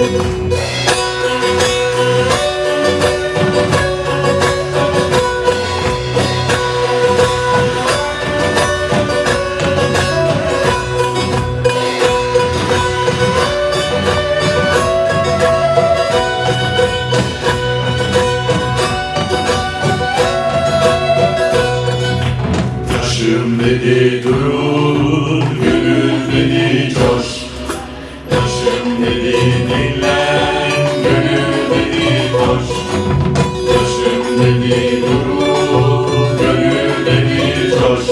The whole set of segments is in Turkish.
Şimdi durum Yaşım dedi duru, gönlü dedi boş.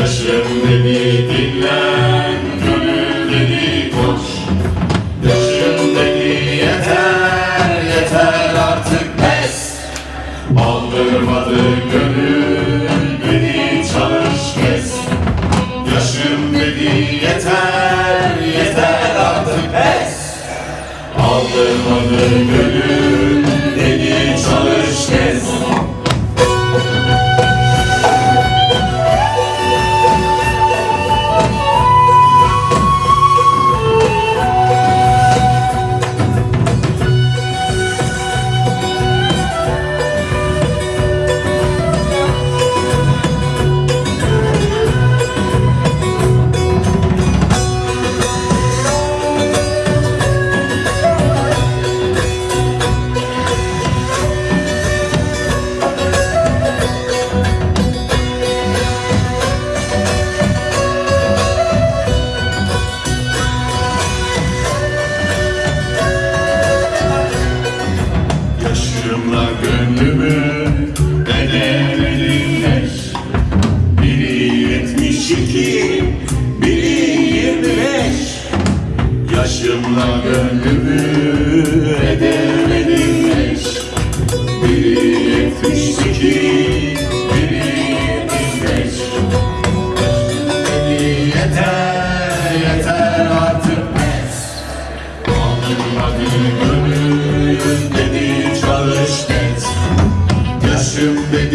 Yaşım dedi dinlen, gönlü dedi boş. Düşün dedi yeter yeter artık pes Aldırmadı gönül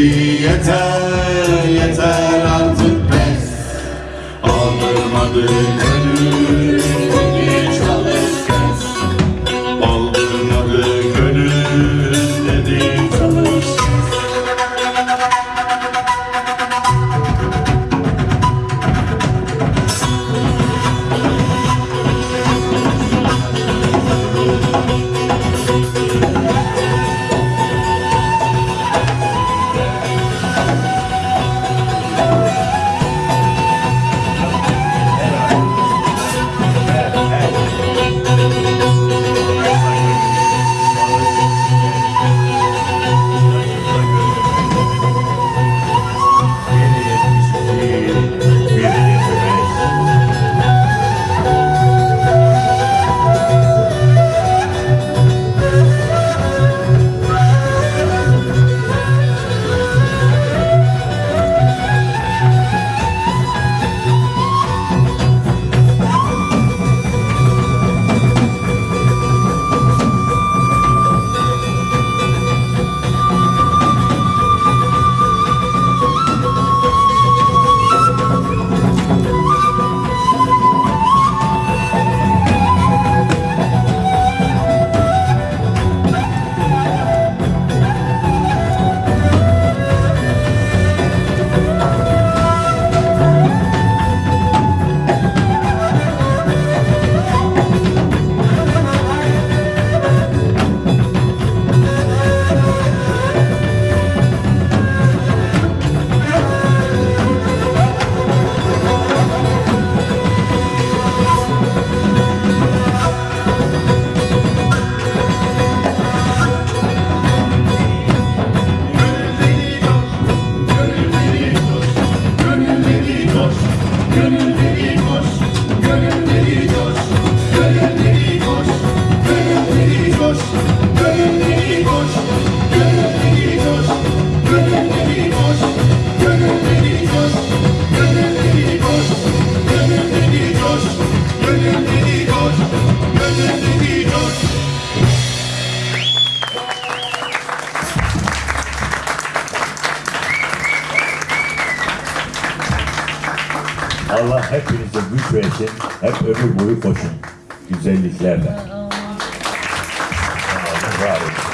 yeter yeter artık pes Aldırma düğme Allah hepinize güç versin. Hep ömür boyu koşun. Güzelliklerle. Allah razı olsun.